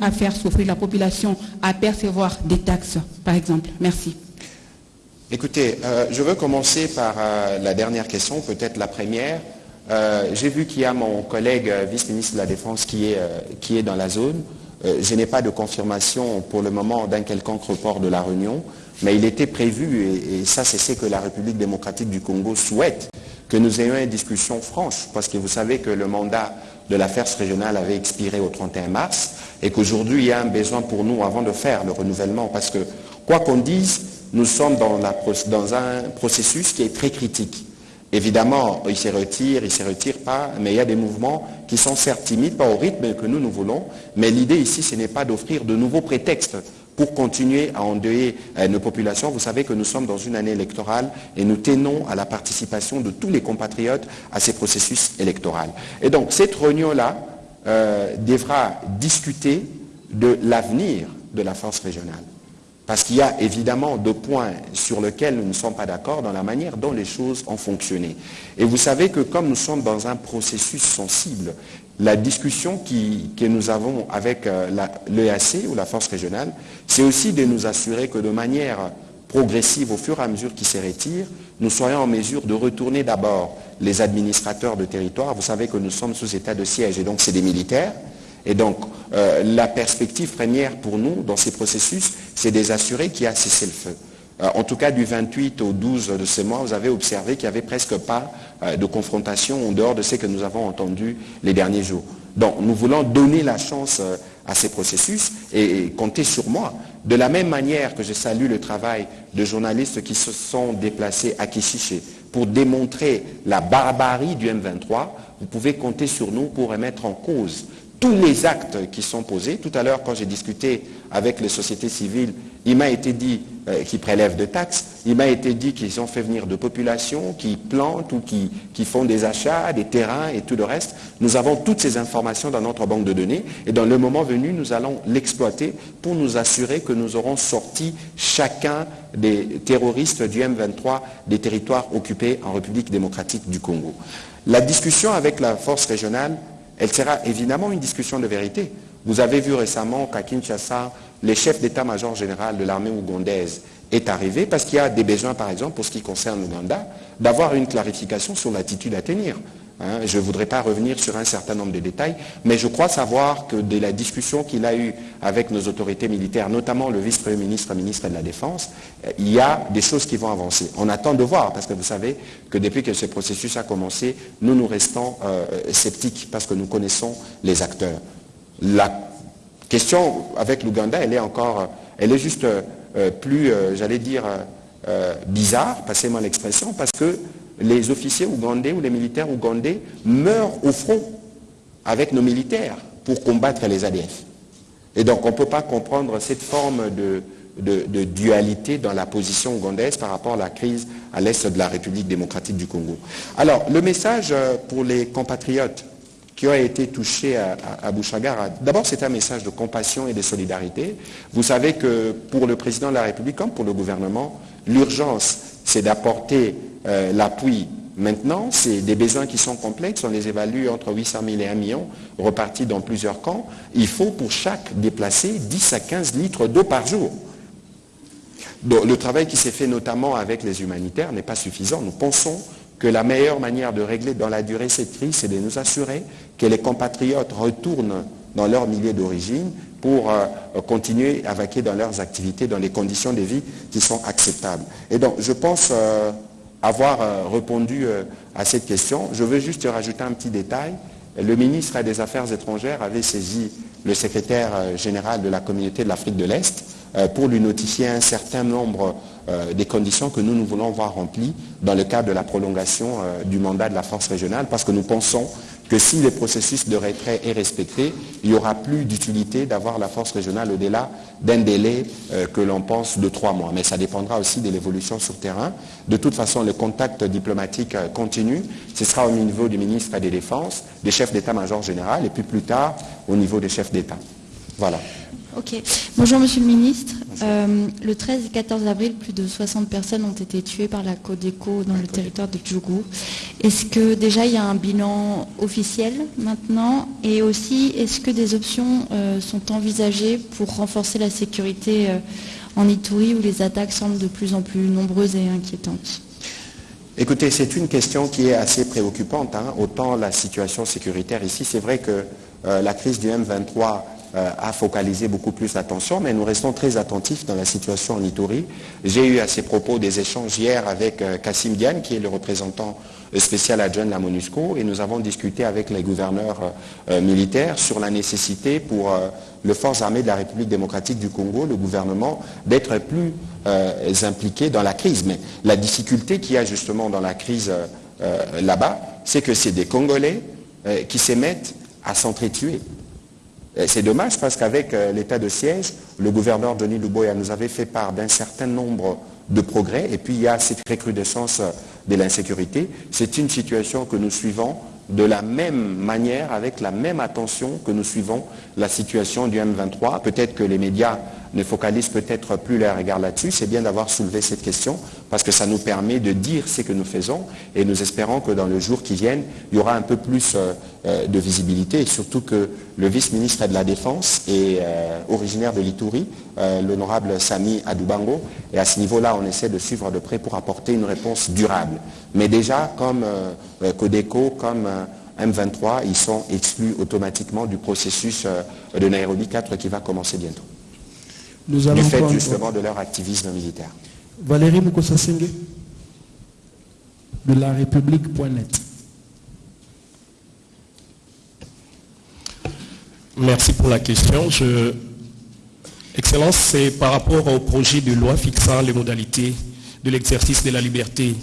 à faire souffrir la population à percevoir des taxes, par exemple Merci. Écoutez, euh, je veux commencer par euh, la dernière question, peut-être la première. Euh, j'ai vu qu'il y a mon collègue vice-ministre de la Défense qui est, qui est dans la zone. je n'ai pas de confirmation pour le moment d'un quelconque report de la réunion, mais il était prévu, et ça c'est ce que la République démocratique du Congo souhaite, que nous ayons une discussion franche, parce que vous savez que le mandat de la FERS régionale avait expiré au 31 mars, et qu'aujourd'hui il y a un besoin pour nous avant de faire le renouvellement, parce que quoi qu'on dise, nous sommes dans, un processus qui est très critique. Évidemment, il se retire, il ne se retire pas, mais il y a des mouvements qui sont certes timides, pas au rythme que nous, nous voulons, mais l'idée ici, ce n'est pas d'offrir de nouveaux prétextes pour continuer à endeuiller euh, nos populations. Vous savez que nous sommes dans une année électorale et nous tenons à la participation de tous les compatriotes à ces processus électoraux. Et donc, cette réunion-là euh, devra discuter de l'avenir de la force régionale. Parce qu'il y a évidemment deux points sur lesquels nous ne sommes pas d'accord dans la manière dont les choses ont fonctionné. Et vous savez que comme nous sommes dans un processus sensible, la discussion que nous avons avec euh, l'EAC ou la force régionale, c'est aussi de nous assurer que de manière progressive, au fur et à mesure qu'ils se retirent, nous soyons en mesure de retourner d'abord les administrateurs de territoire. Vous savez que nous sommes sous état de siège et donc c'est des militaires. Et donc, euh, la perspective première pour nous dans ces processus, c'est des assurer qu'il y a cessé le feu. Euh, en tout cas, du 28 au 12 de ce mois, vous avez observé qu'il n'y avait presque pas de confrontation en dehors de ce que nous avons entendu les derniers jours. Donc, nous voulons donner la chance à ces processus et, compter sur moi. De la même manière que je salue le travail de journalistes qui se sont déplacés à Kishiché pour démontrer la barbarie du M23, vous pouvez compter sur nous pour remettre en cause tous les actes qui sont posés. Tout à l'heure, quand j'ai discuté avec les sociétés civiles, il m'a été dit euh, qu'ils prélèvent des taxes, il m'a été dit qu'ils ont fait venir de populations qui plantent ou qui, qui, font des achats, des terrains et tout le reste. Nous avons toutes ces informations dans notre banque de données et dans le moment venu, nous allons l'exploiter pour nous assurer que nous aurons sorti chacun des terroristes du M23 des territoires occupés en République démocratique du Congo. La discussion avec la force régionale elle sera évidemment une discussion de vérité. Vous avez vu récemment qu'à Kinshasa, le chef d'état-major général de l'armée ougandaise est arrivé parce qu'il y a des besoins, par exemple, pour ce qui concerne l'Ouganda, d'avoir une clarification sur l'attitude à tenir. Hein, je ne voudrais pas revenir sur un certain nombre de détails, mais je crois savoir que de la discussion qu'il a eue avec nos autorités militaires, notamment le vice-premier ministre, ministre de la Défense, il y a des choses qui vont avancer. On attend de voir, parce que vous savez que depuis que ce processus a commencé, nous nous restons euh, sceptiques parce que nous connaissons les acteurs. Question avec l'Ouganda, elle est encore, elle est juste euh, plus, j'allais dire, bizarre, passez-moi l'expression, parce que les officiers ougandais ou les militaires ougandais meurent au front avec nos militaires pour combattre les ADF. Et donc on ne peut pas comprendre cette forme de, dualité dans la position ougandaise par rapport à la crise à l'est de la République démocratique du Congo. Alors, le message euh, pour les compatriotes qui été touchés à, à, Bouchagara, d'abord c'est un message de compassion et de solidarité. Vous savez que pour le président de la République comme pour le gouvernement, l'urgence c'est d'apporter euh, l'appui maintenant, c'est des besoins qui sont complexes, on les évalue entre 800 000 et 1 million, repartis dans plusieurs camps. Il faut pour chaque déplacé 10 à 15 litres d'eau par jour. le travail qui s'est fait notamment avec les humanitaires n'est pas suffisant. Nous pensons que la meilleure manière de régler dans la durée cette crise, c'est de nous assurer que les compatriotes retournent dans leur milieu d'origine pour euh, continuer à vaquer dans leurs activités dans les conditions de vie qui sont acceptables. Et donc, je pense euh, avoir euh, répondu à cette question. Je veux juste rajouter un petit détail. Le ministre des Affaires étrangères avait saisi le secrétaire général de la communauté de l'Afrique de l'Est pour lui notifier un certain nombre des conditions que nous, nous voulons voir remplies dans le cadre de la prolongation du mandat de la force régionale, parce que nous pensons que si le processus de retrait est respecté, il n'y aura plus d'utilité d'avoir la force régionale au-delà d'un délai euh, que l'on pense de trois mois. Mais ça dépendra aussi de l'évolution sur terrain. De toute façon, le contact diplomatique euh, continue. Ce sera au niveau du ministre des Défenses, des chefs d'état-major général, et puis plus tard au niveau des chefs d'État. Voilà. Ok. Bonjour, Monsieur le Ministre. Euh, le 13 et 14 avril, plus de 60 personnes ont été tuées par la Codeco dans le territoire de Djougou. Est-ce que déjà il y a un bilan officiel maintenant? Et aussi, est-ce que des options euh, sont envisagées pour renforcer la sécurité euh, en Ituri où les attaques semblent de plus en plus nombreuses et inquiétantes? Écoutez, c'est une question qui est assez préoccupante. hein. Autant la situation sécuritaire ici, c'est vrai que la crise du M23 euh, a focalisé beaucoup plus l'attention, mais nous restons très attentifs dans la situation en Ituri. J'ai eu à ces propos des échanges hier avec euh, Kassim Diane, qui est le représentant euh, spécial adjoint de la MONUSCO, et nous avons discuté avec les gouverneurs militaires sur la nécessité pour les forces armées de la République démocratique du Congo, le gouvernement, d'être plus impliqués dans la crise. Mais la difficulté qu'il y a justement dans la crise là-bas, c'est que c'est des Congolais qui s'émettent à s'entretuer. C'est dommage parce qu'avec euh, l'état de siège, le gouverneur Denis Luboya nous avait fait part d'un certain nombre de progrès et puis il y a cette recrudescence euh, de l'insécurité. C'est une situation que nous suivons de la même manière, avec la même attention que nous suivons la situation du M23. Peut-être que les médias ne focalisent peut-être plus leur regard là-dessus. C'est bien d'avoir soulevé cette question parce que ça nous permet de dire ce que nous faisons et nous espérons que dans le jour qui viennent, il y aura un peu plus euh, euh, de visibilité et surtout que le vice-ministre de la Défense est euh, originaire de l'Ituri, euh, l'honorable Sami Adoubango, et à ce niveau-là, on essaie de suivre de près pour apporter une réponse durable. Mais déjà, comme Codeco, comme euh, M23, ils sont exclus automatiquement du processus de Nairobi 4 qui va commencer bientôt, Nous allons du fait prendre justement de leur activisme militaire. Valérie Mukosasenge de la République.net. Merci pour la question. Je- Excellence, c'est par rapport au projet de loi fixant les modalités de l'exercice de la liberté.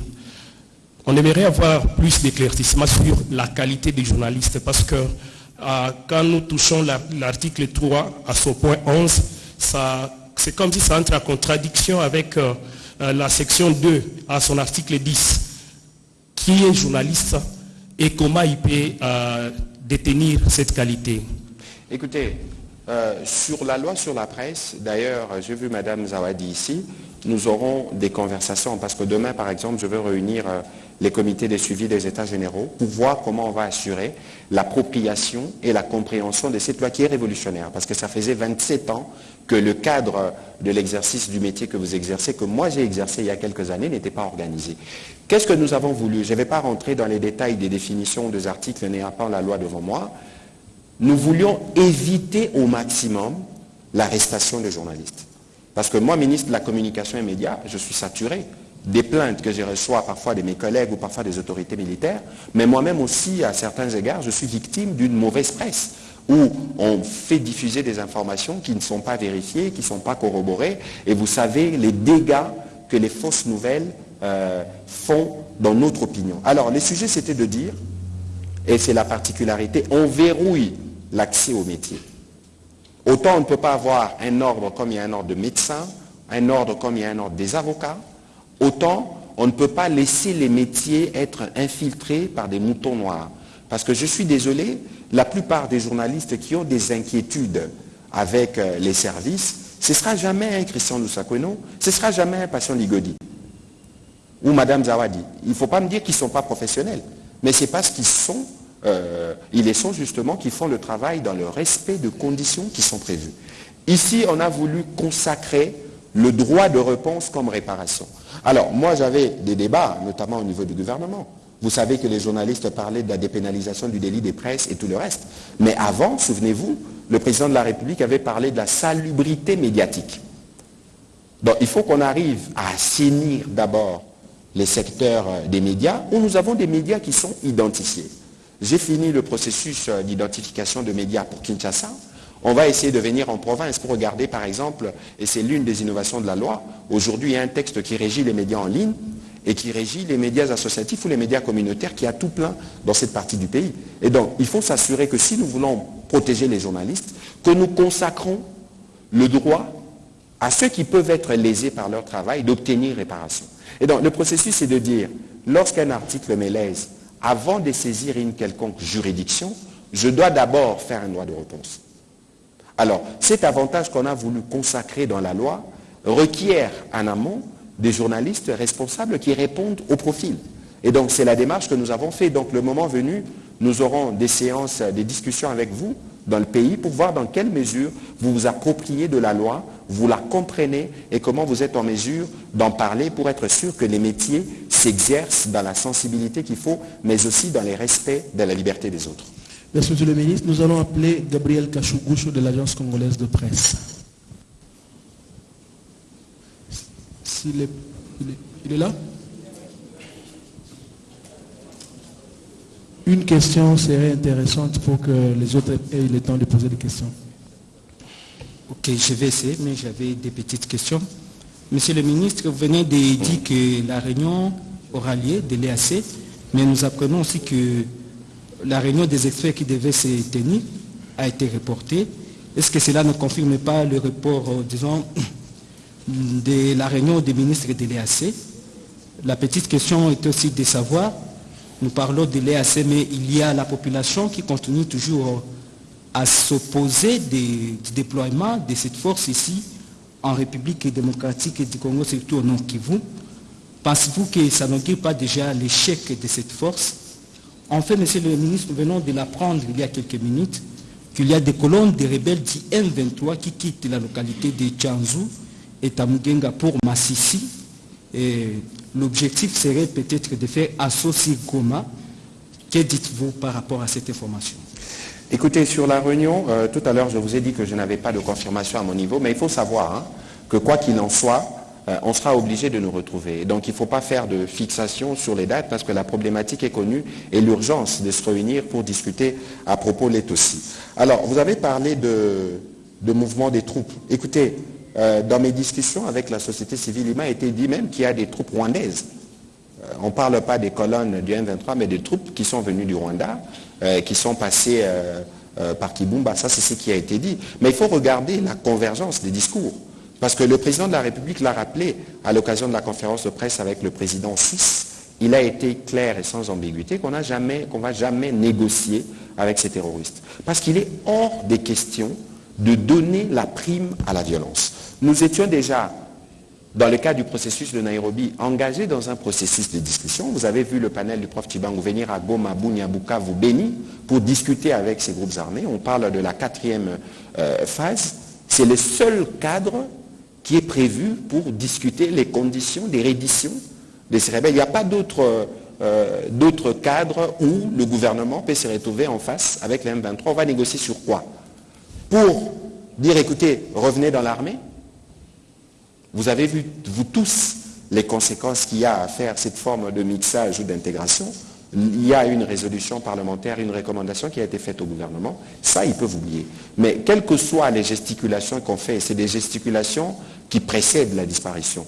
On aimerait avoir plus d'éclaircissement sur la qualité des journalistes parce que euh, quand nous touchons la- l'article 3 à son point 11, ça- c'est comme si ça entre en contradiction avec euh, euh, la section 2 à son article 10 qui est journaliste et comment il peut euh, détenir cette qualité? Écoutez, sur la loi sur la presse, d'ailleurs, j'ai vu Madame Zawadi ici, nous aurons des conversations parce que demain, par exemple, je veux réunir les comités de suivi des États généraux pour voir comment on va assurer l'appropriation et la compréhension de cette loi qui est révolutionnaire parce que ça faisait 27 ans que le cadre de l'exercice du métier que vous exercez, que moi j'ai exercé il y a quelques années, n'était pas organisé. Qu'est-ce que nous avons voulu? Je ne vais pas rentrer dans les détails des définitions des articles n'ayant pas la loi devant moi nous voulions éviter au maximum l'arrestation des journalistes. Parce que moi, ministre de la Communication et Médias, je suis saturé des plaintes que je reçois parfois de mes collègues ou parfois des autorités militaires, mais moi-même aussi, à certains égards, je suis victime d'une mauvaise presse où on fait diffuser des informations qui ne sont pas vérifiées, qui ne sont pas corroborées, et vous savez les dégâts que les fausses nouvelles euh, font dans notre opinion. Alors, le sujet, c'était de dire, et c'est la particularité, on verrouille l'accès au métier. Autant on ne peut pas avoir un ordre comme il y a un ordre de médecins, un ordre comme il y a un ordre des avocats, autant on ne peut pas laisser les métiers être infiltrés par des moutons noirs. Parce que je suis désolé, la plupart des journalistes qui ont des inquiétudes avec euh, les services, ce ne sera jamais un Christian Lusakweno, ce ne sera jamais un Passion Ligodi ou Madame Zawadi. Il ne faut pas me dire qu'ils ne sont pas professionnels, mais c'est parce qu'ils sont, euh, ils les sont justement, qui font le travail dans le respect de conditions qui sont prévues. Ici, on a voulu consacrer le droit de réponse comme réparation. Alors, moi, j'avais des débats, notamment au niveau du gouvernement. Vous savez que les journalistes parlaient de la dépénalisation du délit des presses et tout le reste. Mais avant, souvenez-vous, le président de la République avait parlé de la salubrité médiatique. Donc, il faut qu'on arrive à assainir d'abord les secteurs euh, des médias où nous avons des médias qui sont identifiés. J'ai fini le processus euh, d'identification de médias pour Kinshasa. On va essayer de venir en province pour regarder, par exemple, et c'est l'une des innovations de la loi, aujourd'hui il y a un texte qui régit les médias en ligne et qui régit les médias associatifs ou les médias communautaires qui a tout plein dans cette partie du pays. Et donc, il faut s'assurer que si nous voulons protéger les journalistes, que nous consacrons le droit à ceux qui peuvent être lésés par leur travail d'obtenir réparation. Et donc, le processus, c'est de dire, lorsqu'un article me lèse, avant de saisir une quelconque juridiction, je dois d'abord faire un droit de réponse. Alors, cet avantage qu'on a voulu consacrer dans la loi, requiert en amont des journalistes responsables qui répondent au profil. Et donc c'est la démarche que nous avons fait. Donc le moment venu, nous aurons des séances, des discussions avec vous dans le pays pour voir dans quelle mesure vous vous appropriez de la loi, vous la comprenez et comment vous êtes en mesure d'en parler pour être sûr que les métiers s'exercent dans la sensibilité qu'il faut, mais aussi dans les respects de la liberté des autres. Merci, Monsieur le ministre. Nous allons appeler Gabriel Kachougousho de l'Agence congolaise de presse. Il est là Une question serait intéressante pour que les autres aient le temps de poser des questions. Ok, je vais essayer, mais j'avais des petites questions. Monsieur le ministre, vous venez de dire que la réunion aura lieu de l'EAC, mais nous apprenons aussi que la réunion des experts qui devait se tenir a été reportée. Est-ce que cela ne confirme pas le report, euh, disons, de la réunion des ministres de l'EAC La petite question est aussi de savoir, nous parlons de l'EAC, mais il y a la population qui continue toujours à s'opposer du déploiement de cette force ici en République démocratique du Congo, surtout au Nord Kivu. Pensez-vous que ça n'augure pas déjà l'échec de cette force? En fait, Monsieur le ministre, nous venons de l'apprendre il y a quelques minutes qu'il y a des colonnes de rebelles du M23 qui quittent la localité de Tchanzou et Tamugenga pour Massissi. L'objectif serait peut-être de faire associer Goma. Que dites-vous par rapport à cette information? Écoutez, sur la réunion, euh, tout à l'heure, je vous ai dit que je n'avais pas de confirmation à mon niveau, mais il faut savoir hein, que quoi qu'il en soit, euh, on sera obligé de nous retrouver. Et donc, il ne faut pas faire de fixation sur les dates parce que la problématique est connue et l'urgence de se réunir pour discuter à propos l'est aussi. Alors, vous avez parlé de mouvement des troupes. Écoutez, euh, dans mes discussions avec la société civile, il m'a été dit même qu'il y a des troupes rwandaises euh, on ne parle pas des colonnes du M23, mais des troupes qui sont venues du Rwanda, euh, qui sont passées par Kibumba. Ça, c'est ce qui a été dit. Mais il faut regarder la convergence des discours. Parce que le président de la République l'a rappelé à l'occasion de la conférence de presse avec le président suisse. Il a été clair et sans ambiguïté qu'on qu'on va jamais négocier avec ces terroristes. Parce qu'il est hors des questions de donner la prime à la violence. Nous étions déjà dans le cadre du processus de Nairobi, engagé dans un processus de discussion. Vous avez vu le panel du prof Chibangu venir à Goma, Bunia, Bukavu, Beni pour discuter avec ces groupes armés. On parle de la quatrième euh, phase. C'est le seul cadre qui est prévu pour discuter les conditions des redditions de ces rebelles. Il n'y a pas d'autre euh, d'autres cadres où le gouvernement peut se retrouver en face avec les M23. On va négocier sur quoi? Pour dire, écoutez, revenez dans l'armée, vous avez vu, vous tous, les conséquences qu'il y a à faire cette forme de mixage ou d'intégration. Il y a une résolution parlementaire, une recommandation qui a été faite au gouvernement. Ça, ils peuvent oublier. Mais quelles que soient les gesticulations qu'on fait, c'est des gesticulations qui précèdent la disparition.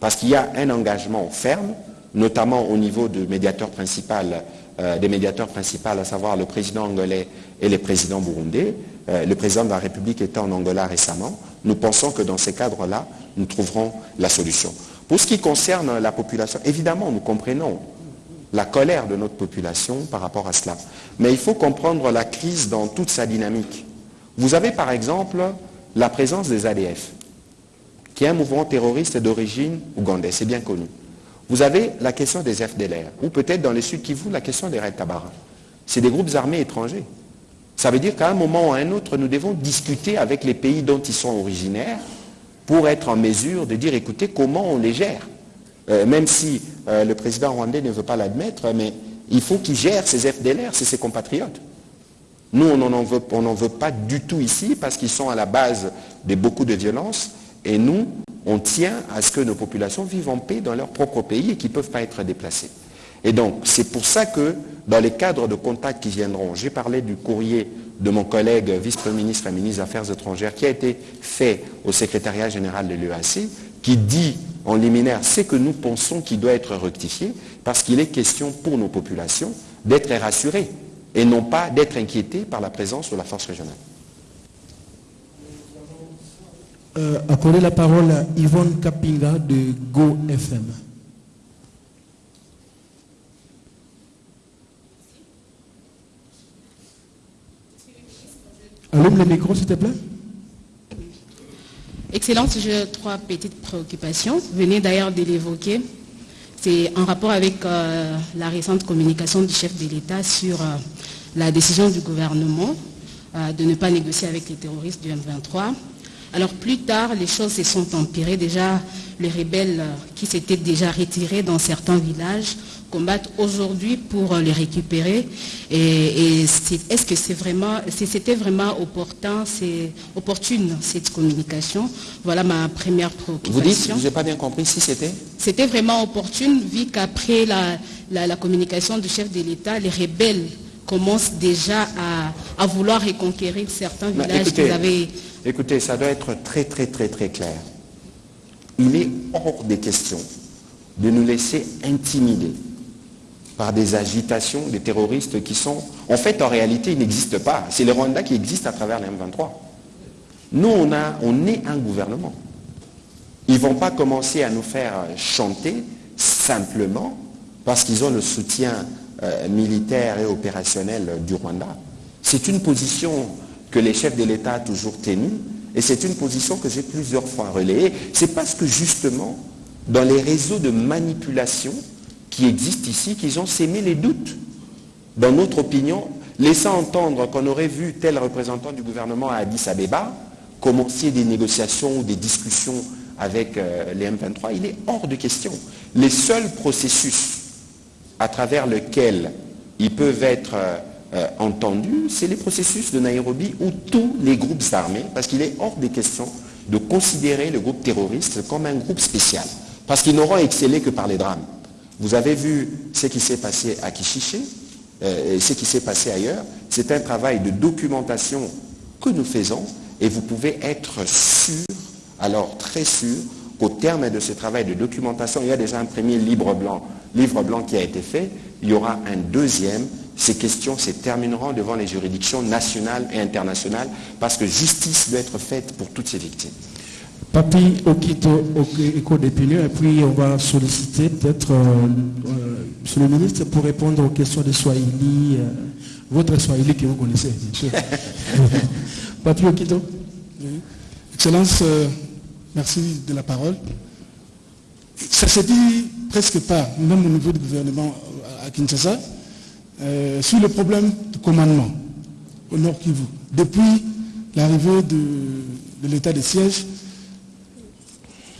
Parce qu'il y a un engagement ferme, notamment au niveau du médiateur principal, euh, des médiateurs principaux, à savoir le président angolais et le président burundais. Euh, le président de la République était en Angola récemment. Nous pensons que dans ces cadres-là, nous trouverons la solution. Pour ce qui concerne la population, évidemment, nous comprenons la colère de notre population par rapport à cela. Mais il faut comprendre la crise dans toute sa dynamique. Vous avez par exemple la présence des ADF, qui est un mouvement terroriste d'origine ougandaise, c'est bien connu. Vous avez la question des FDLR, ou peut-être dans le sud Kivu, la question des Red Tabara. C'est des groupes armés étrangers. Ça veut dire qu'à un moment ou à un autre, nous devons discuter avec les pays dont ils sont originaires pour être en mesure de dire, écoutez, comment on les gère Euh, Même si euh, le président rwandais ne veut pas l'admettre, mais il faut qu'il gère ses FDLR, c'est ses compatriotes. Nous, on n'en veut pas du tout ici parce qu'ils sont à la base de beaucoup de violences et nous, on tient à ce que nos populations vivent en paix dans leur propre pays et qu'ils ne peuvent pas être déplacés. Et donc, c'est pour ça que dans les cadres de contact qui viendront, j'ai parlé du courrier de mon collègue vice-premier ministre et ministre des Affaires étrangères qui a été fait au secrétariat général de l'EAC, qui dit en liminaire ce que nous pensons qui doit être rectifié, parce qu'il est question pour nos populations d'être rassurées et non pas d'être inquiétées par la présence de la force régionale. Euh, accorder la parole à Yvonne Kapinga de Go FM. Allume le micro, s'il te plaît. Excellence, j'ai trois petites préoccupations. Vous venez d'ailleurs de l'évoquer. C'est en rapport avec euh, la récente communication du chef de l'État sur euh, la décision du gouvernement euh, de ne pas négocier avec les terroristes du M23. Alors plus tard, les choses se sont empirées. Déjà, les rebelles qui s'étaient déjà retirés dans certains villages combattent aujourd'hui pour les récupérer. Et, est-ce que c'est vraiment, c'était vraiment opportun, c'est opportune cette communication? Voilà ma première préoccupation. Vous dites, je n'ai pas bien compris si c'était? C'était vraiment opportune vu qu'après la, communication du chef de l'État, les rebelles commencent déjà à, vouloir reconquérir certains villages qu'ils avaient Écoutez, ça doit être très très très très clair. Il est hors des questions de nous laisser intimider par des agitations des terroristes qui sont... En fait, en réalité, ils n'existent pas. C'est le Rwanda qui existe à travers les M23. Nous, on, a, on est un gouvernement. Ils ne vont pas commencer à nous faire chanter simplement parce qu'ils ont le soutien euh, militaire et opérationnel du Rwanda. C'est une position que les chefs de l'État ont toujours tenu, et c'est une position que j'ai plusieurs fois relayée, c'est parce que justement, dans les réseaux de manipulation qui existent ici, qu'ils ont sémé les doutes dans notre opinion, laissant entendre qu'on aurait vu tel représentant du gouvernement à Addis Abeba commencer des négociations ou des discussions avec euh, les M23, il est hors de question. Les seuls processus à travers lesquels ils peuvent être euh, euh, entendu, c'est les processus de Nairobi où tous les groupes armés, parce qu'il est hors des questions de considérer le groupe terroriste comme un groupe spécial, parce qu'ils n'auront excellé que par les drames. Vous avez vu ce qui s'est passé à Kishiché, euh, ce qui s'est passé ailleurs. C'est un travail de documentation que nous faisons, et vous pouvez être sûr, alors très sûr, qu'au terme de ce travail de documentation, il y a déjà un premier livre blanc, livre blanc qui a été fait, il y aura un deuxième ces questions se termineront devant les juridictions nationales et internationales parce que justice doit être faite pour toutes ces victimes. Papi Okito d'opinion, et puis on va solliciter peut-être euh, euh, Monsieur le ministre pour répondre aux questions de Swahili, euh, votre Swahili que vous connaissez, bien sûr. Papi Okito. Excellence, merci de la parole. Ça se dit presque pas, même au niveau du gouvernement à Kinshasa, euh, sur le problème de commandement au Nord Kivu. Depuis l'arrivée de, l'état de siège,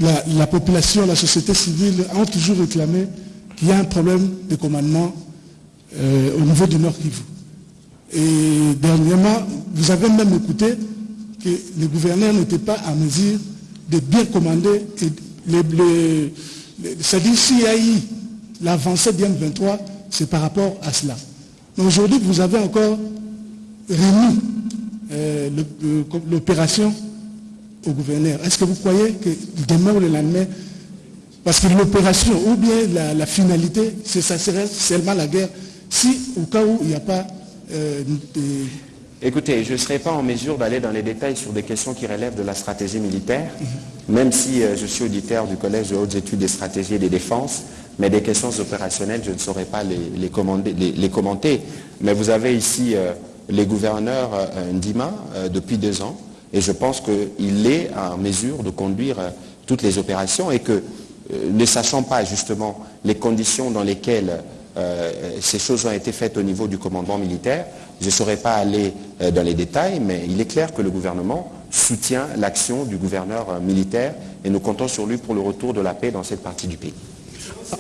la, population, la société civile ont toujours réclamé qu'il y a un problème de commandement euh, au niveau du Nord Kivu. Et dernièrement, vous avez même écouté que les gouverneurs n'étaient pas à mesure de bien commander. C'est-à-dire eu l'avancée du 23 c'est par rapport à cela. Aujourd'hui, vous avez encore remis euh, l'opération au gouverneur. Est-ce que vous croyez que demain ou le lendemain, parce que l'opération ou bien la, finalité, ça serait seulement la guerre, si au cas où il n'y a pas euh, Écoutez, je ne serai pas en mesure d'aller dans les détails sur des questions qui relèvent de la stratégie militaire, même si euh, je suis auditeur du Collège de hautes études des stratégies et des défenses. Mais des questions opérationnelles, je ne saurais pas les, commenter. Mais vous avez ici euh, les gouverneurs euh, Ndima euh, depuis deux ans, et je pense qu'il est en mesure de conduire toutes les opérations et que, ne sachant pas justement les conditions dans lesquelles ces choses ont été faites au niveau du commandement militaire, je ne saurais pas aller dans les détails, mais il est clair que le gouvernement soutient l'action du gouverneur militaire et nous comptons sur lui pour le retour de la paix dans cette partie du pays.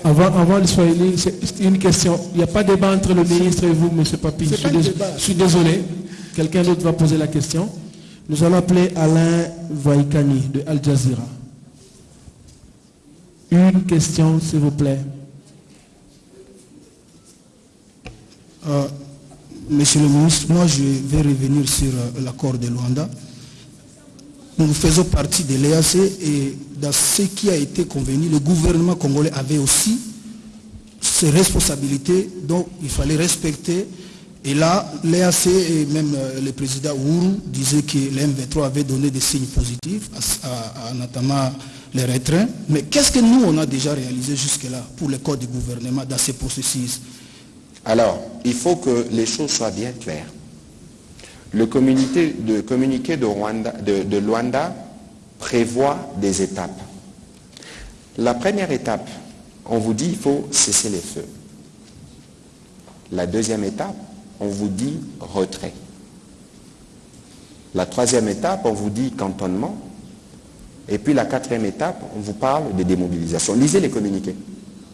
Avant, le Swahili, c'est une question. Il n'y a pas de débat entre le ministre et vous, M. Papi. Je suis, désolé. Quelqu'un d'autre va poser la question. Nous allons appeler Alain Vaïkani de Al Jazeera. Une question, s'il vous plaît. Euh, monsieur le ministre, moi je vais revenir sur euh, l'accord de Luanda. Nous faisons partie de l'EAC et dans ce qui a été convenu, le gouvernement congolais avait aussi ses responsabilités, donc il fallait respecter. Et là, l'EAC et même euh, le président Ouru disaient que l'M23 avait donné des signes positifs, notamment les retraits. Mais qu'est-ce que nous, on a déjà réalisé jusque-là pour le corps du gouvernement dans ces processus? Alors, il faut que les choses soient bien claires. Le communiqué de, Luanda prévoit des étapes. La première étape, on vous dit il faut cesser les feux. La deuxième étape, on vous dit retrait. La troisième étape, on vous dit cantonnement. Et puis la quatrième étape, on vous parle de démobilisation. Lisez les communiqués.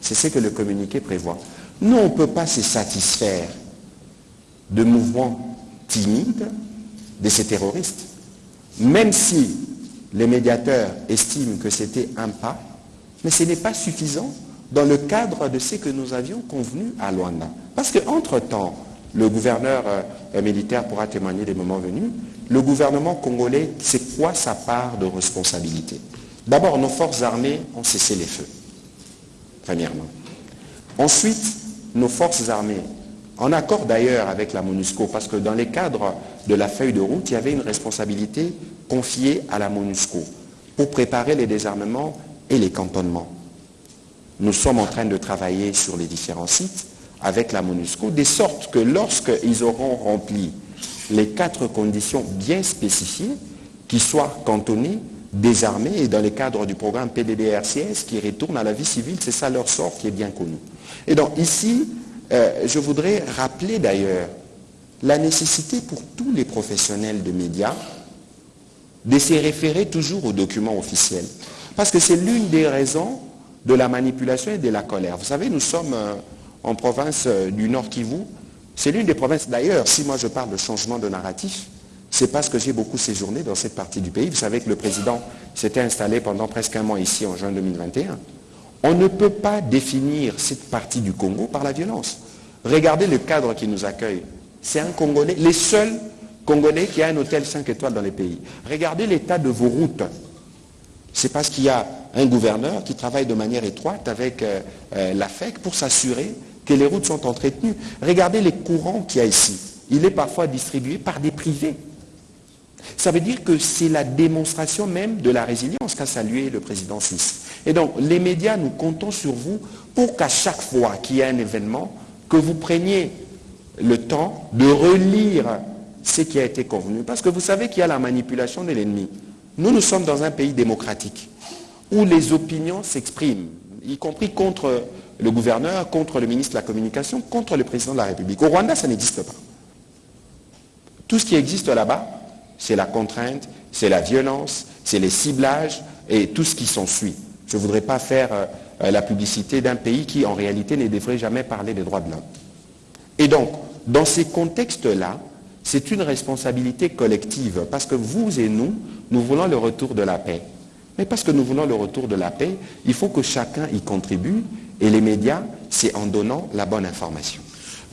C'est ce que le communiqué prévoit. Nous, on ne peut pas se satisfaire de mouvements timides de ces terroristes, même si les médiateurs estiment que c'était un pas, mais ce n'est pas suffisant dans le cadre de ce que nous avions convenu à Luanda. Parce qu'entre-temps, le gouverneur euh, militaire pourra témoigner des moments venus, le gouvernement congolais, c'est quoi sa part de responsabilité? D'abord, nos forces armées ont cessé les feux, premièrement. Ensuite, nos forces armées, en accord d'ailleurs avec la MONUSCO, parce que dans les cadres de la feuille de route, il y avait une responsabilité confiée à la MONUSCO pour préparer les désarmements et les cantonnements. Nous sommes en train de travailler sur les différents sites avec la MONUSCO, de sorte que lorsqu'ils auront rempli les quatre conditions bien spécifiées, qu'ils soient cantonnés, désarmés et dans le cadre du programme PDDRCS qui retourne à la vie civile, c'est ça leur sort qui est bien connu. Et donc ici, euh, je voudrais rappeler d'ailleurs la nécessité pour tous les professionnels de médias de se référer toujours aux documents officiels. Parce que c'est l'une des raisons de la manipulation et de la colère. Vous savez, nous sommes euh, en province euh, du Nord Kivu. C'est l'une des provinces, d'ailleurs, si moi je parle de changement de narratif, c'est parce que j'ai beaucoup séjourné dans cette partie du pays. Vous savez que le président s'était installé pendant presque un mois ici en juin 2021. On ne peut pas définir cette partie du Congo par la violence. Regardez le cadre qui nous accueille. C'est un Congolais, les seuls Congolais qui a un hôtel 5 étoiles dans les pays. Regardez l'état de vos routes. C'est parce qu'il y a un gouverneur qui travaille de manière étroite avec euh, euh, la FEC pour s'assurer que les routes sont entretenues. Regardez les courants qu'il y a ici. Il est parfois distribué par des privés. Ça veut dire que c'est la démonstration même de la résilience qu'a salué le président suisse. Et donc, les médias, nous comptons sur vous pour qu'à chaque fois qu'il y a un événement, que vous preniez le temps de relire ce qui a été convenu. Parce que vous savez qu'il y a la manipulation de l'ennemi. Nous, nous sommes dans un pays démocratique où les opinions s'expriment, y compris contre le gouverneur, contre le ministre de la Communication, contre le président de la République. Au Rwanda, ça n'existe pas. Tout ce qui existe là-bas, c'est la contrainte, c'est la violence, c'est les ciblages et tout ce qui s'ensuit. Je ne voudrais pas faire euh, la publicité d'un pays qui, en réalité, ne devrait jamais parler des droits de l'homme. Et donc, dans ces contextes-là, c'est une responsabilité collective, parce que vous et nous, nous voulons le retour de la paix. Mais parce que nous voulons le retour de la paix, il faut que chacun y contribue, et les médias, c'est en donnant la bonne information.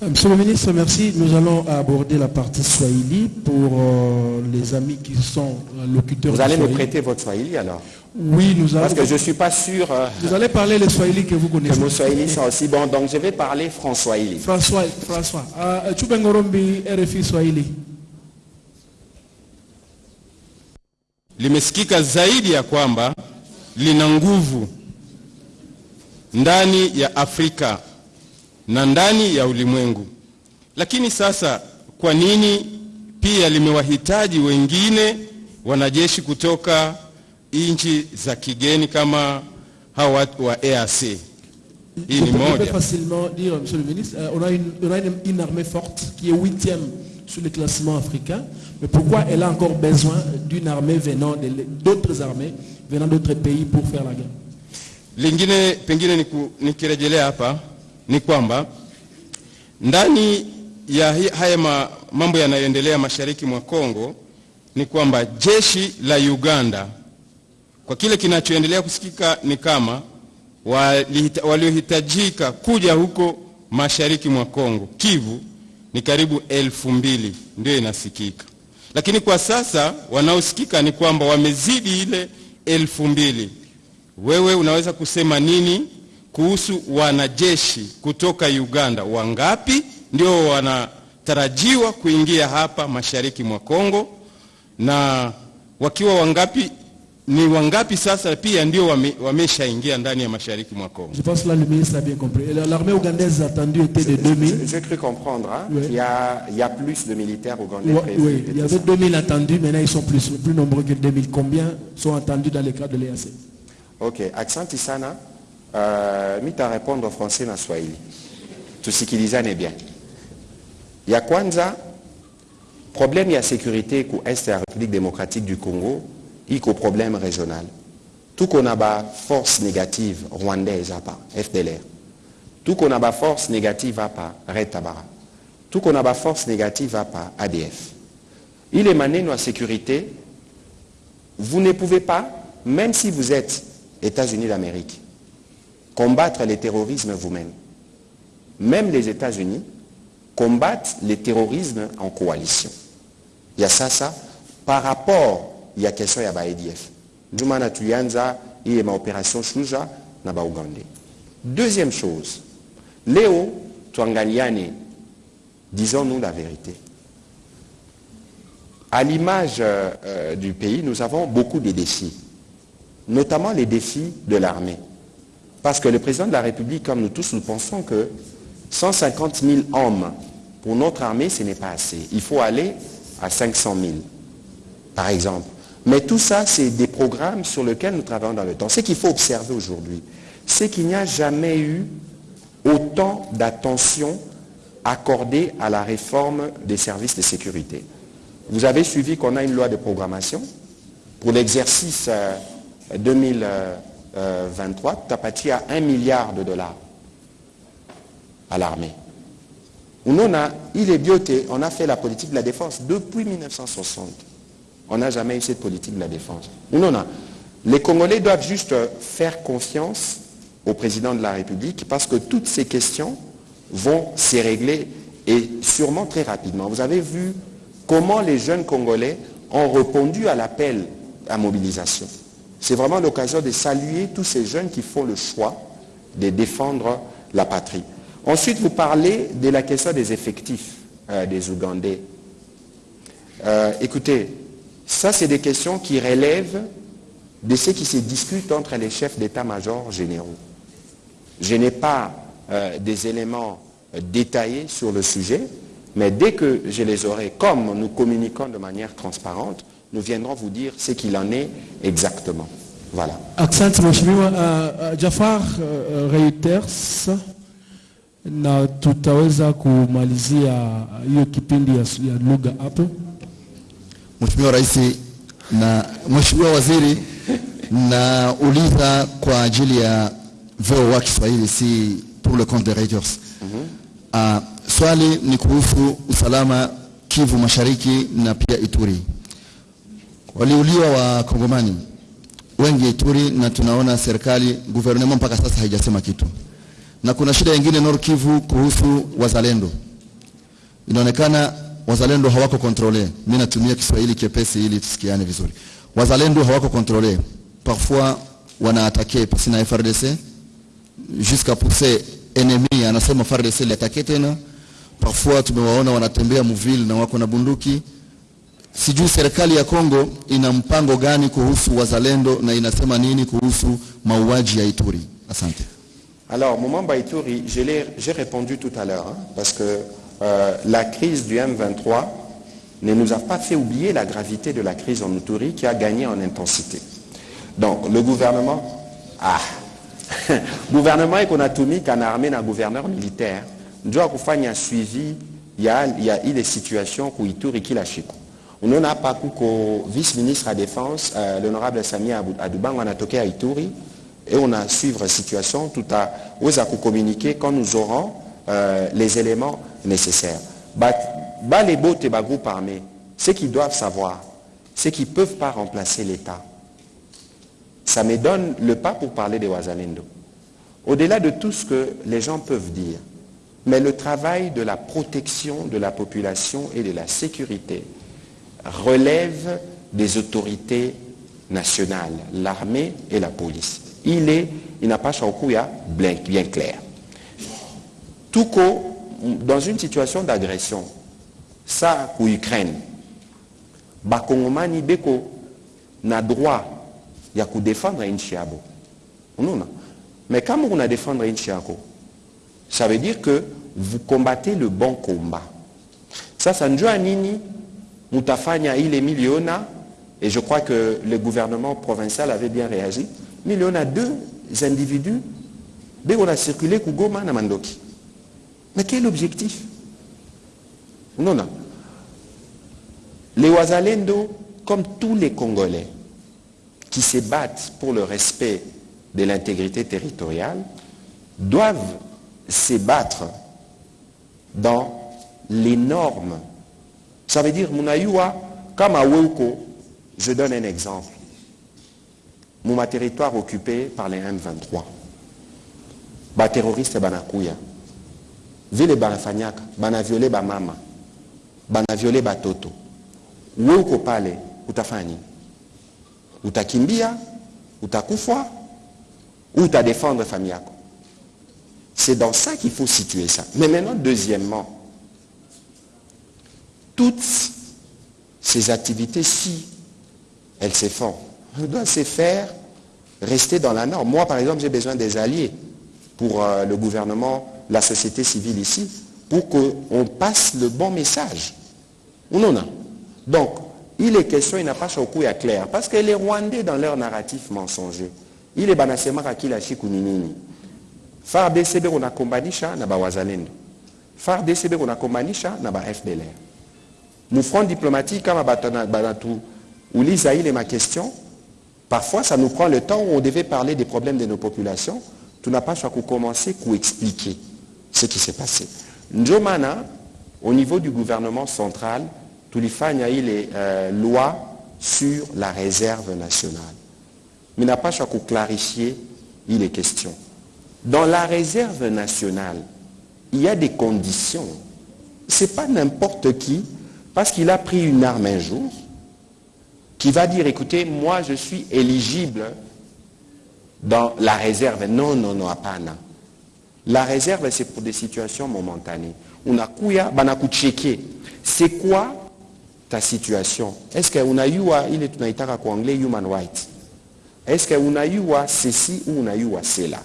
Monsieur le ministre, merci. Nous allons aborder la partie Swahili pour euh, les amis qui sont locuteurs Vous allez me prêter votre Swahili alors Oui, nous allons. Parce que je ne suis pas sûr euh, Vous allez parler le Swahili que vous que connaissez. vos Swahili sont aussi bons, donc je vais parler François-Swahili. François, François. Uh, Chubengorombi, RFI Swahili. limesikika zaidi ya kwamba lina nguvu ndani ya Afrika na ndani ya ulimwengu. Lakini sasa kwa nini pia limewahitaji wengine wanajeshi kutoka nchi za kigeni kama hawa watu wa EAC? Hii ni moja. facilement dire, Monsieur le ministre, euh, on a, une, on a une, une armée forte qui est huitième sur le classement africain, mais pourquoi elle a encore besoin d'une armée venant d'autres armées, venant d'autres pays pour faire la guerre Lingine pengine niku- nikirejelea hapa ni kwamba ndani ya haya ma, mambo yanayoendelea mashariki mwa Kongo ni kwamba jeshi la Uganda kwa kile kinachoendelea kusikika ni kama waliohitajika kuja huko mashariki mwa Kongo Kivu ni karibu elfu mbili ndio inasikika, lakini kwa sasa wanaosikika ni kwamba wamezidi ile elfu mbili. Wewe unaweza kusema nini kuhusu wanajeshi kutoka Uganda? Wangapi ndio wanatarajiwa kuingia hapa mashariki mwa Kongo, na wakiwa wangapi ni wangapi sasa pia ndio wameshaingia wame, ndani ya mashariki mwa Kongo? Je pense la là, le ministre a bien compris. Et L'armée ougandaise attendue était de 2000. J'ai cru comprendre hein, Oui. qu'il y a, il y a plus de militaires ougandais Ouais, prévus. oui, il y avait 2000 attendus, maintenant ils sont plus, plus nombreux que 2000. Combien sont attendus dans le cadre de l'EAC Ok, accent sana. Uh, mita répondre français na Swahili. Tusikilizane bien. Ya kwanza, problème ya sécurité ku est ya République démocratique du Congo, iko problème régional. Tuko na ba force négative rwandaise hapa, FDLR. Tuko na ba force négative hapa, Red Tabara. Tuko na ba force négative hapa, ADF. Ile maneno ya sécurité, vous ne pouvez pas, même si vous êtes États-Unis d'Amérique, combattre le terrorisme vous-même. Même les États-Unis combattent le terrorisme en coalition. Il y a ça, ça, par rapport, il y a question il y a opération Shuja. Deuxième chose, Léo, tuangaliane, disons-nous la vérité. À l'image euh, du pays, nous avons beaucoup de défis, notamment les défis de l'armée. Parce que le président de la République, comme nous tous, nous pensons que 150 000 hommes pour notre armée, ce n'est pas assez. Il faut aller à 500 000, par exemple. Mais tout ça, c'est des programmes sur lesquels nous travaillons dans le temps. Ce qu'il faut observer aujourd'hui, c'est qu'il n'y a jamais eu autant d'attention accordée à la réforme des services de sécurité. Vous avez suivi qu'on a une loi de programmation pour l'exercice euh, 2023, tapati à 1 milliard de dollars à l'armée. On a, il est bioté, on a fait la politique de la défense depuis 1960. On n'a jamais eu cette politique de la défense. On a. Les Congolais doivent juste faire confiance au président de la République parce que toutes ces questions vont se régler et sûrement très rapidement. Vous avez vu comment les jeunes Congolais ont répondu à l'appel à mobilisation. C'est vraiment l'occasion de saluer tous ces jeunes qui font le choix de défendre la patrie. Ensuite, vous parlez de la question des effectifs euh, des Ougandais. Euh, écoutez, ça c'est des questions qui relèvent de ce qui se discute entre les chefs d'état-major généraux. Je n'ai pas euh, des éléments détaillés sur le sujet, mais dès que je les aurai, comme nous communiquons de manière transparente, nous viendrons vous dire ce qu'il en est exactement. Voilà. Asante mheshimiwa. Uh, uh, Jafar uh, Reuters na tutaweza kumalizia hiyo kipindi ya, ya lugha hapo? Mheshimiwa Rais na Mheshimiwa Waziri, nauliza kwa ajili ya VOA Kiswahili, si pour le compte de Reuters. Uh, swali ni kuhusu usalama Kivu Mashariki na pia Ituri. Waliuliwa wa Kongomani wengi Ituri, na tunaona serikali guvernema mpaka sasa haijasema kitu, na kuna shida nyingine Nord Kivu kuhusu wazalendo. Inaonekana wazalendo hawako kontrole. Mimi natumia Kiswahili chepesi ili tusikiane vizuri. Wazalendo hawako kontrole, parfois wanaatake pasi na FRDC jusqu'à pousser ennemi, anasema FRDC liatake tena. Parfois tumewaona wanatembea muville na wako na bunduki. Sijui serikali ya Kongo ina mpango gani kuhusu wazalendo na inasema nini kuhusu mauaji ya Ituri? Asante. Alors, Momamba Ituri, j'ai répondu tout à l'heure, hein, parce que euh, la crise du M23 ne nous a pas fait oublier la gravité de la crise en Ituri qui a gagné en intensité. Donc, le gouvernement, ah, gouvernement ikonatumika na armée na gouverneur militaire ndio akufanya suivi ya, ya ile situation ku Ituri kila siku. Unaona hapa kuko vice ministre à défense euh, l'honorable Samia Abu- Adubango anatokea Ituri et on a suivre la situation tout à à communiquer quand nous aurons euh, les éléments nécessaires. Les bottes et bah groupe armé, ce qu'ils doivent savoir, c'est qu'ils ne peuvent pas remplacer l'État. Ça me donne le pas pour parler des Wazalendo. Au-delà de tout ce que les gens peuvent dire, mais le travail de la protection de la population et de la sécurité relève des autorités nationales, l'armée et la police. Il est, il n'a pas Shaokuya bien, clair. Tout co, dans une situation d'agression, ça pour Ukraine, Bakongomani Beko n'a droit ya kudefendre nchi yabo unaona mais kama una défendre nchi yako ça veut dire que vous combattez le bon combat sasa njua nini mutafanya ile miliona. Et je crois que le gouvernement provincial avait bien réagi. Miliona deux individus. Beko na circulé kugoma na mandoki. Mais quel objectif? Non non. Les Wazalendo comme tous les Congolais qui se battent pour le respect de l'intégrité territoriale doivent se battre dans les normes. Ça veut dire, Munayua, comme à Weuko, je donne un exemple. Mon territoire occupé par les M23. Ba terroriste banakuya. Vile banafanyaka, bana violé ba mama. Bana violé ba. Weuko pale utafanya nini? Utakimbia, utakufa ou utadéfendre famille yako. C'est dans ça qu'il faut situer ça. Mais maintenant, deuxièmement, toutes ces activités, si elles se font, doivent se faire rester dans la norme. Moi, par exemple, j'ai besoin des alliés pour euh, le gouvernement, la société civile ici, pour qu'on passe le bon message. Non, non. Donc, il est question, il n'a pas choqué à clair. Parce que les Rwandais, dans leur narratif mensonger, il est banasema kakila shiku ni nini FARDC beko nakombanisha na bawazalendo FARDC beko nakombanisha na ba FDLR mu front diplomatique kama banatu uliza ile ma question parfois ça nous prend le temps où on devait parler des problèmes de nos populations tunapaswa kukomencer kuexpliquer ce qui s'est passé ndio maana au niveau du gouvernement central tulifanya ile euh, loi sur la réserve nationale mais n'a pas à clarifier il est question. Dans la réserve nationale, il y a des conditions. Ce n'est pas n'importe qui, parce qu'il a pris une arme un jour, qui va dire, écoutez, moi je suis éligible dans la réserve. Non, non, non, apana. La réserve, c'est pour des situations momentanées. On a kuya, banakucheke. C'est quoi ta situation? Est-ce qu'on a eu, il est en anglais, human rights? Est-ce qu'on a eu à ceci ou on a eu à cela?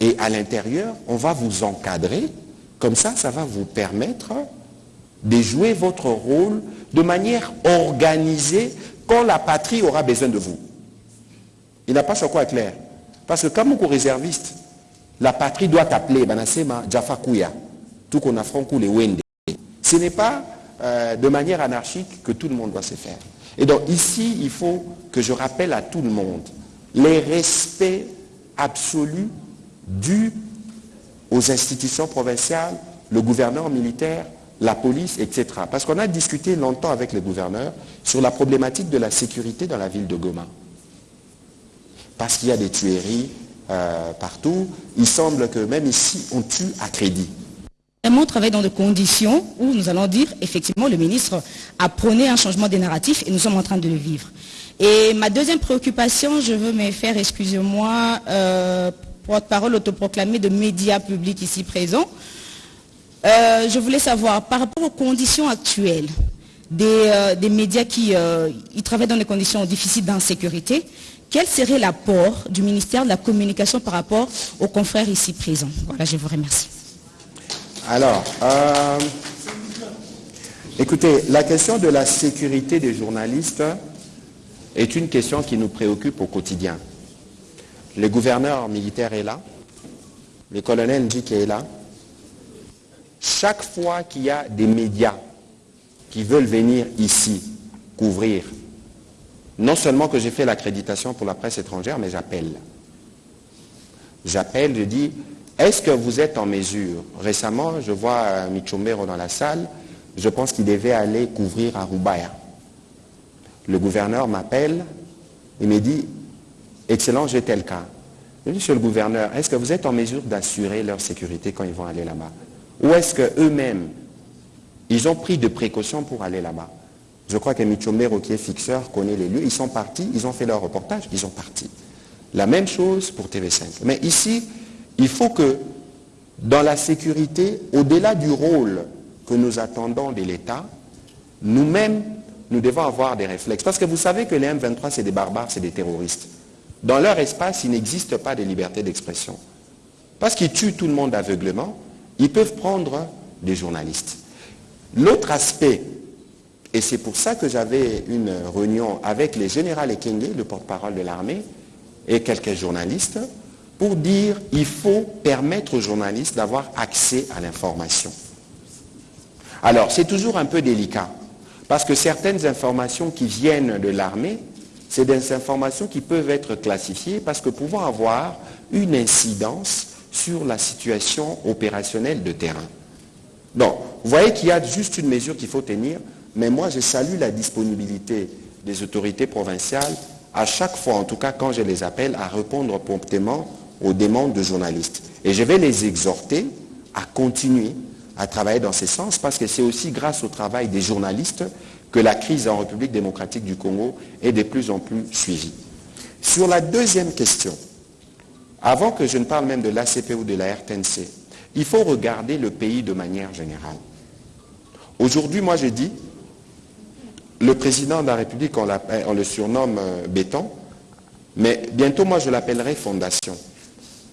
Et à l'intérieur, on va vous encadrer. Comme ça, ça va vous permettre de jouer votre rôle de manière organisée quand la patrie aura besoin de vous. Il n'a pas ce quoi clair. Parce que comme vous réserviste, la patrie doit t'appeler Banasema Jaffa Kouya, tout qu'on a franco les Wende. Ce n'est pas euh, de manière anarchique que tout le monde doit se faire. Et donc ici, il faut que je rappelle à tout le monde les respects absolus dus aux institutions provinciales, le gouverneur militaire, la police, etc. Parce qu'on a discuté longtemps avec les gouverneurs sur la problématique de la sécurité dans la ville de Goma. Parce qu'il y a des tueries euh, partout. Il semble que même ici, on tue à crédit. On travaille dans des conditions où nous allons dire, effectivement, le ministre a prôné un changement des narratifs et nous sommes en train de le vivre. Et ma deuxième préoccupation, je veux me faire, excusez-moi, euh, porte-parole autoproclamée de médias publics ici présents. Euh, je voulais savoir, par rapport aux conditions actuelles des, euh, médias qui ils travaillent dans des conditions difficiles d'insécurité, quel serait l'apport du ministère de la Communication par rapport aux confrères ici présents? Voilà, je vous remercie. Alors, euh, écoutez, la question de la sécurité des journalistes est une question qui nous préoccupe au quotidien. Le gouverneur militaire est là, le colonel Ndjik est là. Chaque fois qu'il y a des médias qui veulent venir ici couvrir, non seulement que j'ai fait l'accréditation pour la presse étrangère, mais j'appelle. J'appelle, je dis, est-ce que vous êtes en mesure? Récemment, je vois Michombero dans la salle, je pense qu'il devait aller couvrir à Rubaya. Le gouverneur m'appelle et me dit, excellent, j'ai tel cas. Monsieur le gouverneur, est-ce que vous êtes en mesure d'assurer leur sécurité quand ils vont aller là-bas? Ou est-ce qu'eux-mêmes, ils ont pris de précautions pour aller là-bas Je crois que Michombero, qui est fixeur, connaît les lieux. Ils sont partis, ils ont fait leur reportage, ils sont partis. La même chose pour TV5. Mais ici, il faut que dans la sécurité, au-delà du rôle que nous attendons de l'État, nous-mêmes, nous devons avoir des réflexes. Parce que vous savez que les M23, c'est des barbares, c'est des terroristes. Dans leur espace, il n'existe pas de liberté d'expression. Parce qu'ils tuent tout le monde aveuglement, ils peuvent prendre des journalistes. L'autre aspect, et c'est pour ça que j'avais une réunion avec les généraux Ekenge, le porte-parole de l'armée, et quelques journalistes, pour dire qu'il faut permettre aux journalistes d'avoir accès à l'information. Alors, c'est toujours un peu délicat, parce que certaines informations qui viennent de l'armée, c'est des informations qui peuvent être classifiées parce que pouvant avoir une incidence sur la situation opérationnelle de terrain. Donc, vous voyez qu'il y a juste une mesure qu'il faut tenir, mais moi je salue la disponibilité des autorités provinciales à chaque fois, en tout cas quand je les appelle, à répondre promptement aux demandes de journalistes. Et je vais les exhorter à continuer à travailler dans ce sens parce que c'est aussi grâce au travail des journalistes que la crise en République démocratique du Congo est de plus en plus suivie. Sur la deuxième question, avant que je ne parle même de l'ACP ou de la RTNC, il faut regarder le pays de manière générale. Aujourd'hui, moi je dis, le président de la République, on, le surnomme euh, béton, mais bientôt moi je l'appellerai fondation.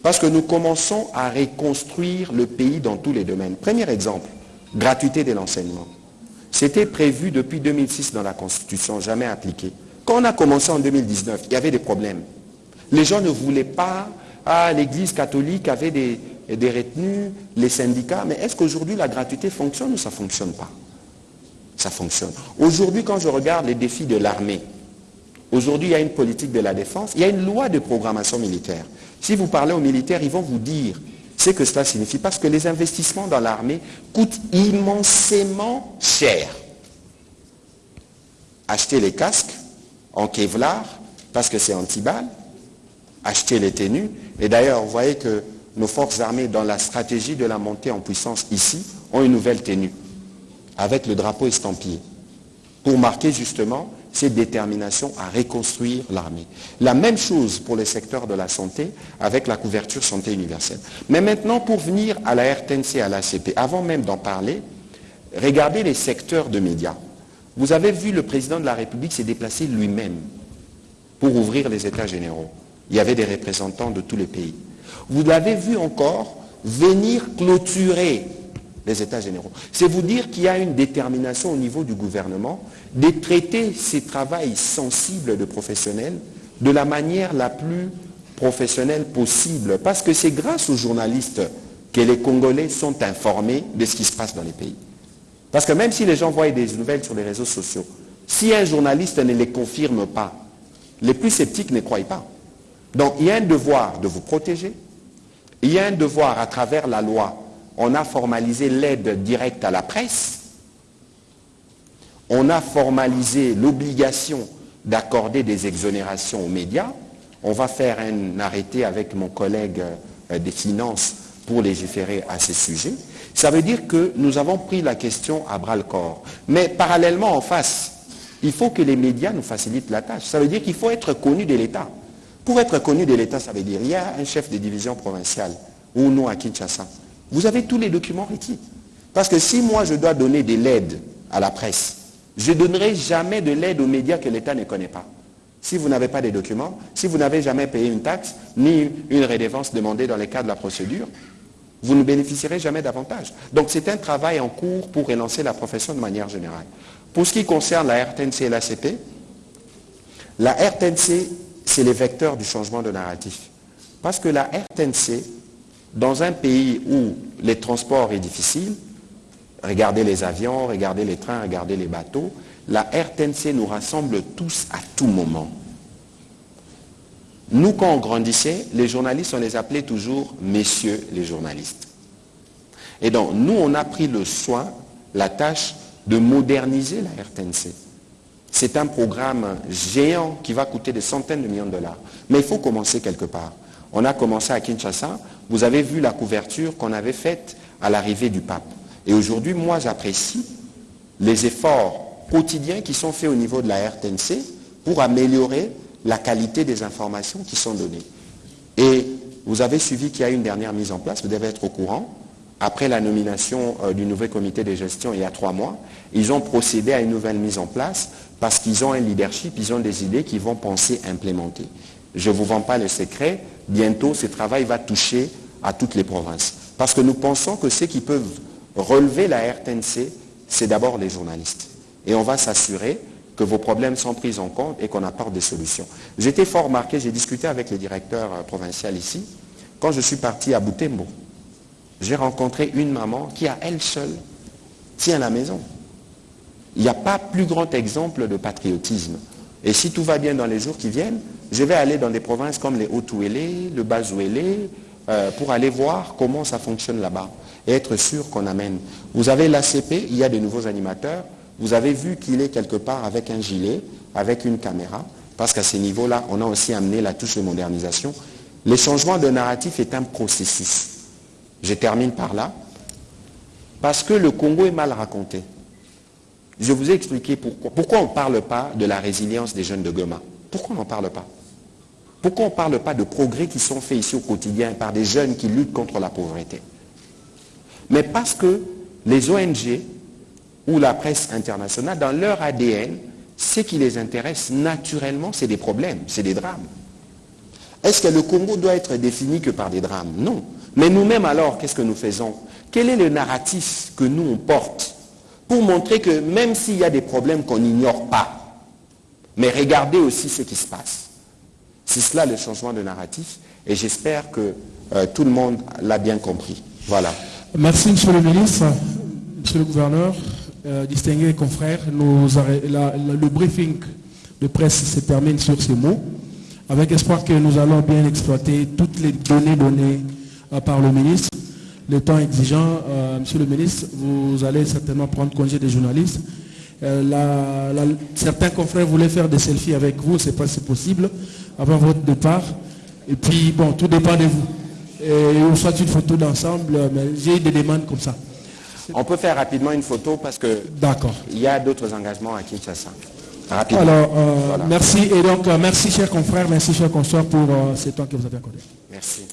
Parce que nous commençons à reconstruire le pays dans tous les domaines. Premier exemple, gratuité de l'enseignement. C'était prévu depuis 2006 dans la Constitution, jamais appliqué. Quand on a commencé en 2019, il y avait des problèmes. Les gens ne voulaient pas, ah, l'Église catholique avait des, des retenues, les syndicats, mais est-ce qu'aujourd'hui la gratuité fonctionne ou ça ne fonctionne pas? Ça fonctionne. Aujourd'hui, quand je regarde les défis de l'armée, aujourd'hui il y a une politique de la défense, il y a une loi de programmation militaire. Si vous parlez aux militaires, ils vont vous dire ce que cela signifie. Parce que les investissements dans l'armée coûtent immensément cher. Acheter les casques en Kevlar, parce que c'est anti-balle, acheter les tenues. Et d'ailleurs, vous voyez que nos forces armées, dans la stratégie de la montée en puissance ici, ont une nouvelle tenue, avec le drapeau estampillé, pour marquer justement cette détermination à reconstruire l'armée. La même chose pour le secteur de la santé avec la couverture santé universelle. Mais maintenant, pour venir à la RTNC, à l'ACP, avant même d'en parler, regardez les secteurs de médias. Vous avez vu le président de la République s'est déplacé lui-même pour ouvrir les États généraux. Il y avait des représentants de tous les pays. Vous l'avez vu encore venir clôturer les États généraux. C'est vous dire qu'il y a une détermination au niveau du gouvernement de traiter ces travails sensibles de professionnels de la manière la plus professionnelle possible. Parce que c'est grâce aux journalistes que les Congolais sont informés de ce qui se passe dans les pays. Parce que même si les gens voient des nouvelles sur les réseaux sociaux, si un journaliste ne les confirme pas, les plus sceptiques ne croient pas. Donc il y a un devoir de vous protéger, il y a un devoir à travers la loi on a formalisé l'aide directe à la presse, on a formalisé l'obligation d'accorder des exonérations aux médias, on va faire un arrêté avec mon collègue euh, des finances pour légiférer à ces sujets. Ça veut dire que nous avons pris la question à bras le corps. Mais parallèlement en face, il faut que les médias nous facilitent la tâche. Ça veut dire qu'il faut être connu de l'État. Pour être connu de l'État, ça veut dire il y a un chef de division provinciale, ou non à Kinshasa. Vous avez tous les documents requis. Parce que si moi je dois donner de l'aide à la presse, je ne donnerai jamais de l'aide aux médias que l'État ne connaît pas. Si vous n'avez pas de documents, si vous n'avez jamais payé une taxe, ni une rédévance demandée dans le cadre de la procédure, vous ne bénéficierez jamais davantage. Donc c'est un travail en cours pour relancer la profession de manière générale. Pour ce qui concerne la RTNC et l'ACP, la RTNC, c'est les vecteurs du changement de narratif. Parce que la RTNC, dans un pays où les transports est difficile, regardez les avions, regardez les trains, regardez les bateaux, la RTNC nous rassemble tous à tout moment. Nous, quand on grandissait, les journalistes, on les appelait toujours messieurs les journalistes. Et donc, nous, on a pris le soin, la tâche de moderniser la RTNC. C'est un programme géant qui va coûter des centaines de millions de dollars. Mais il faut commencer quelque part. On a commencé à Kinshasa. Vous avez vu la couverture qu'on avait faite à l'arrivée du pape. Et aujourd'hui, moi, j'apprécie les efforts quotidiens qui sont faits au niveau de la RTNC pour améliorer la qualité des informations qui sont données. Et vous avez suivi qu'il y a une dernière mise en place, vous devez être au courant. Après la nomination euh, du nouveau comité de gestion il y a trois mois, ils ont procédé à une nouvelle mise en place parce qu'ils ont un leadership, ils ont des idées qu'ils vont penser implémenter. Je ne vous vends pas le secret, bientôt ce travail va toucher à toutes les provinces. Parce que nous pensons que ceux qui peuvent relever la RTNC, c'est d'abord les journalistes. Et on va s'assurer que vos problèmes sont pris en compte et qu'on apporte des solutions. J'étais fort marqué, j'ai discuté avec le directeur euh, provincial ici, quand je suis parti à Boutembo. J'ai rencontré une maman qui, à elle seule, tient la maison. Il n'y a pas plus grand exemple de patriotisme. Et si tout va bien dans les jours qui viennent, je vais aller dans des provinces comme les Haut-Ouélé, le Bas-Ouélé, euh, pour aller voir comment ça fonctionne là-bas et être sûr qu'on amène. Vous avez l'ACP, il y a de nouveaux animateurs. Vous avez vu qu'il est quelque part avec un gilet, avec une caméra, parce qu'à ces niveaux-là, on a aussi amené la touche de modernisation. Le changement de narratif est un processus. Je termine par là. Parce que le Congo est mal raconté. Je vous ai expliqué pourquoi. Pourquoi on ne parle pas de la résilience des jeunes de Goma Pourquoi on n'en parle pas? Pourquoi on ne parle pas de progrès qui sont faits ici au quotidien par des jeunes qui luttent contre la pauvreté? Mais parce que les ONG ou la presse internationale, dans leur ADN, ce qui les intéresse naturellement, c'est des problèmes, c'est des drames. Est-ce que le Congo doit être défini que par des drames? Non. Mais nous-mêmes alors, qu'est-ce que nous faisons? Quel est le narratif que nous on porte pour montrer que même s'il y a des problèmes qu'on n'ignore pas, mais regardez aussi ce qui se passe. C'est cela le changement de narratif et j'espère que euh, tout le monde l'a bien compris. Voilà. Merci, Monsieur le ministre, Monsieur le gouverneur, euh, distingués confrères. le briefing de presse se termine sur ces mots, avec espoir que nous allons bien exploiter toutes les données données euh, par le ministre. Le temps exigeant, euh, Monsieur le ministre, vous allez certainement prendre congé des journalistes. certains confrères voulaient faire des selfies avec vous, c'est pas si possible, avant votre départ. Et puis, bon, tout dépend de vous. Et on soit une photo d'ensemble, mais j'ai des demandes comme ça. On peut faire rapidement une photo parce que il y a d'autres engagements à Kinshasa. Rapidement. Alors, euh, merci. Et donc, euh, merci, chers confrères, merci, chers consoeurs, pour euh, ce temps que vous avez accordé. Merci.